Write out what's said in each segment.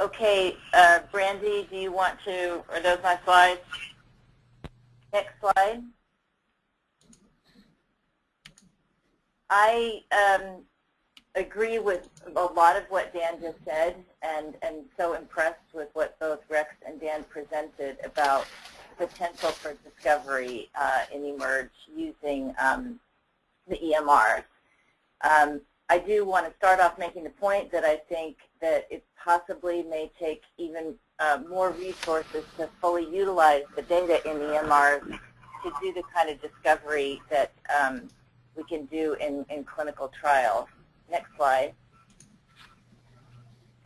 Okay, uh, Brandy, do you want to, are those my slides? Next slide. I um, agree with a lot of what Dan just said and, and so impressed with what both Rex and Dan presented about potential for discovery uh, in eMERGE using um, the EMRs. Um, I do want to start off making the point that I think that it possibly may take even uh, more resources to fully utilize the data in the EMRs to do the kind of discovery that um, we can do in, in clinical trials. Next slide.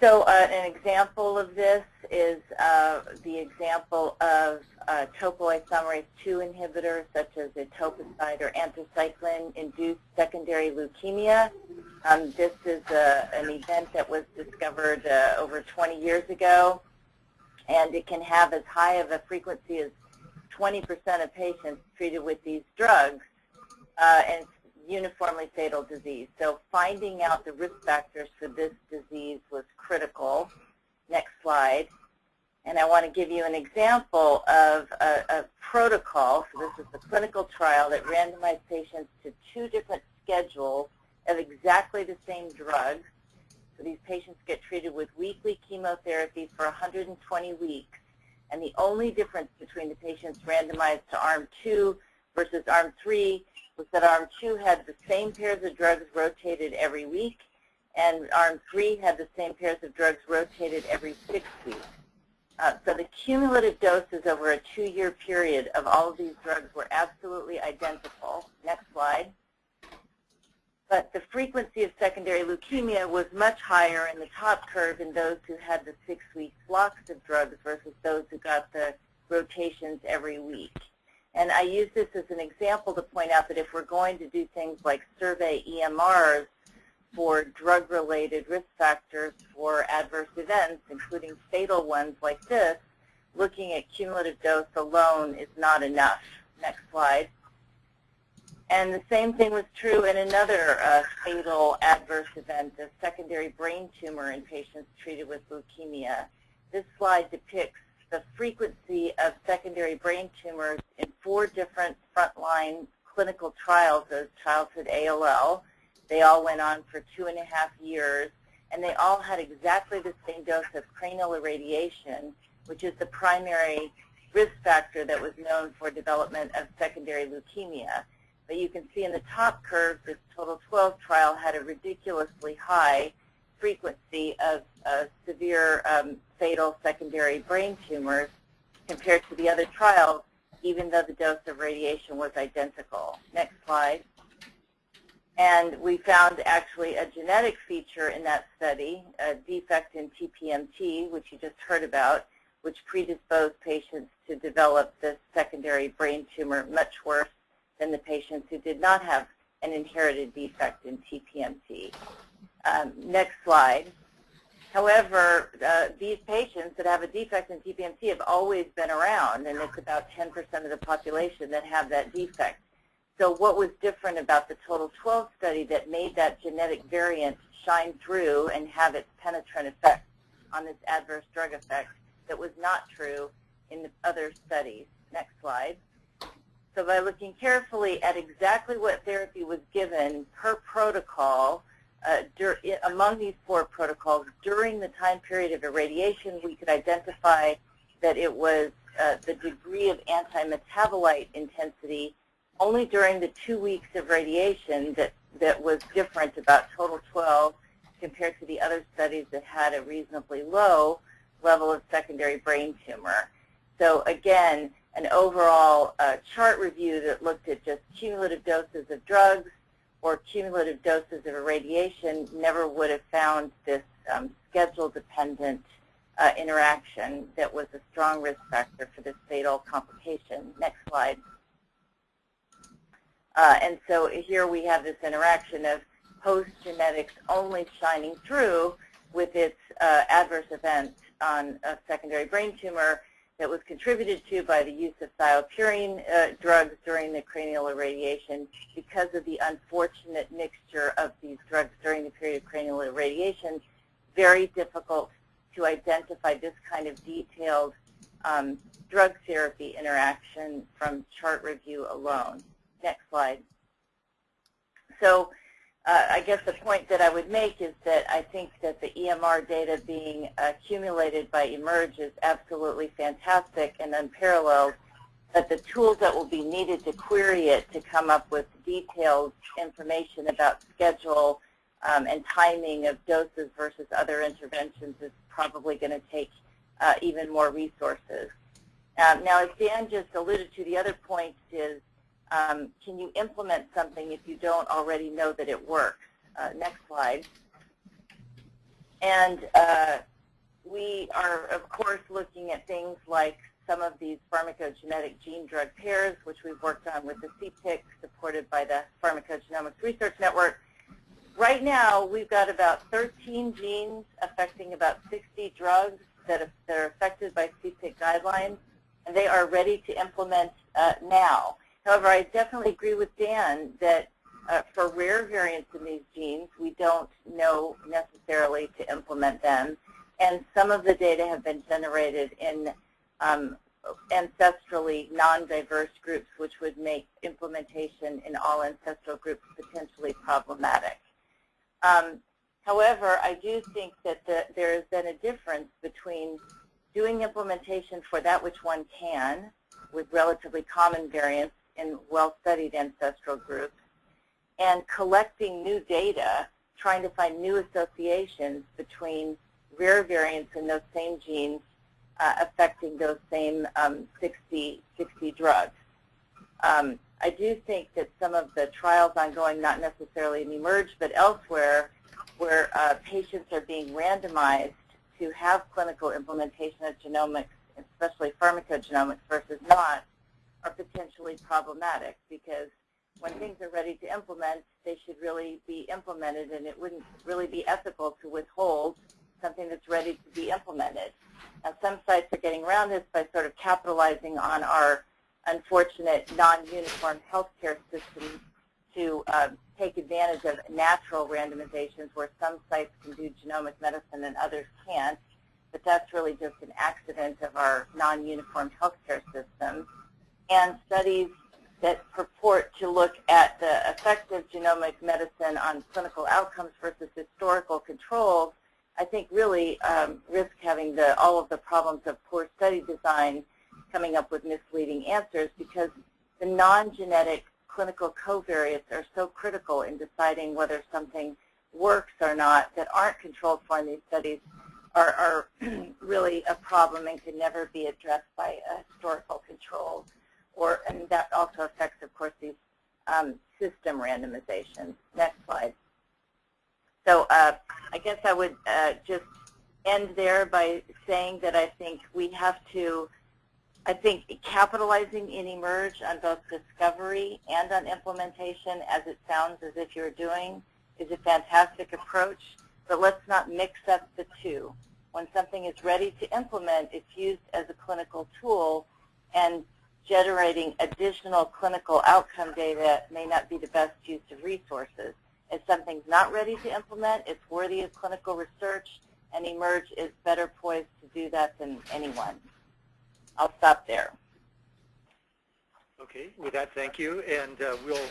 So uh, an example of this is uh, the example of uh, topoisomerase 2 inhibitors such as etoposide or anthracycline-induced secondary leukemia. Um, this is a, uh, an event that was discovered uh, over 20 years ago, and it can have as high of a frequency as 20% of patients treated with these drugs, uh, and uniformly fatal disease. So finding out the risk factors for this disease was critical. Next slide. And I want to give you an example of a, a protocol. So this is the clinical trial that randomized patients to two different schedules of exactly the same drug. So these patients get treated with weekly chemotherapy for 120 weeks. And the only difference between the patients randomized to arm 2 versus arm 3 was that arm 2 had the same pairs of drugs rotated every week, and arm 3 had the same pairs of drugs rotated every six weeks. Uh, so the cumulative doses over a two-year period of all of these drugs were absolutely identical. Next slide. But the frequency of secondary leukemia was much higher in the top curve in those who had the six-week blocks of drugs versus those who got the rotations every week. And I use this as an example to point out that if we're going to do things like survey EMRs for drug-related risk factors for adverse events, including fatal ones like this, looking at cumulative dose alone is not enough. Next slide. And the same thing was true in another uh, fatal adverse event, a secondary brain tumor in patients treated with leukemia. This slide depicts the frequency of secondary brain tumors in four different frontline clinical trials of childhood ALL. They all went on for two and a half years, and they all had exactly the same dose of cranial irradiation, which is the primary risk factor that was known for development of secondary leukemia. But you can see in the top curve, this total 12 trial had a ridiculously high frequency of severe um, fatal secondary brain tumors compared to the other trials, even though the dose of radiation was identical. Next slide. And we found actually a genetic feature in that study, a defect in TPMT, which you just heard about, which predisposed patients to develop this secondary brain tumor much worse than the patients who did not have an inherited defect in TPMT. Um, next slide. However, uh, these patients that have a defect in TPMT have always been around, and it's about 10% of the population that have that defect. So what was different about the Total 12 study that made that genetic variant shine through and have its penetrant effect on this adverse drug effect that was not true in the other studies? Next slide. So by looking carefully at exactly what therapy was given per protocol, uh, among these four protocols, during the time period of irradiation, we could identify that it was uh, the degree of anti-metabolite intensity only during the two weeks of radiation that, that was different about total 12 compared to the other studies that had a reasonably low level of secondary brain tumor. So again, an overall uh, chart review that looked at just cumulative doses of drugs, or cumulative doses of irradiation never would have found this um, schedule-dependent uh, interaction that was a strong risk factor for this fatal complication. Next slide. Uh, and so here we have this interaction of host genetics only shining through with its uh, adverse event on a secondary brain tumor that was contributed to by the use of thiopurine uh, drugs during the cranial irradiation because of the unfortunate mixture of these drugs during the period of cranial irradiation, very difficult to identify this kind of detailed um, drug therapy interaction from chart review alone. Next slide. So uh, I guess the point that I would make is that I think that the EMR data being accumulated by eMERGE is absolutely fantastic and unparalleled, but the tools that will be needed to query it to come up with detailed information about schedule um, and timing of doses versus other interventions is probably going to take uh, even more resources. Um, now, as Dan just alluded to, the other point is um, can you implement something if you don't already know that it works? Uh, next slide. And uh, we are, of course, looking at things like some of these pharmacogenetic gene-drug pairs, which we've worked on with the CPIC, supported by the Pharmacogenomics Research Network. Right now, we've got about 13 genes affecting about 60 drugs that are, that are affected by CPIC guidelines, and they are ready to implement uh, now. However, I definitely agree with Dan that uh, for rare variants in these genes, we don't know necessarily to implement them. And some of the data have been generated in um, ancestrally non-diverse groups, which would make implementation in all ancestral groups potentially problematic. Um, however, I do think that the, there has been a difference between doing implementation for that which one can with relatively common variants in well-studied ancestral groups and collecting new data, trying to find new associations between rare variants in those same genes uh, affecting those same um, 60, 60 drugs. Um, I do think that some of the trials ongoing, not necessarily in eMERGE, but elsewhere, where uh, patients are being randomized to have clinical implementation of genomics, especially pharmacogenomics versus not, are potentially problematic because when things are ready to implement, they should really be implemented, and it wouldn't really be ethical to withhold something that's ready to be implemented. Now, some sites are getting around this by sort of capitalizing on our unfortunate non-uniform healthcare system to uh, take advantage of natural randomizations where some sites can do genomic medicine and others can't. But that's really just an accident of our non-uniform healthcare system and studies that purport to look at the effect of genomic medicine on clinical outcomes versus historical controls, I think really um, risk having the, all of the problems of poor study design coming up with misleading answers because the non-genetic clinical covariates are so critical in deciding whether something works or not that aren't controlled for in these studies are, are really a problem and can never be addressed by a historical control or, and that also affects, of course, these um, system randomizations. Next slide. So uh, I guess I would uh, just end there by saying that I think we have to, I think capitalizing in eMERGE on both discovery and on implementation, as it sounds as if you're doing, is a fantastic approach, but let's not mix up the two. When something is ready to implement, it's used as a clinical tool, and generating additional clinical outcome data may not be the best use of resources. If something's not ready to implement, it's worthy of clinical research, and eMERGE is better poised to do that than anyone. I'll stop there. Okay, with that, thank you, and uh, we'll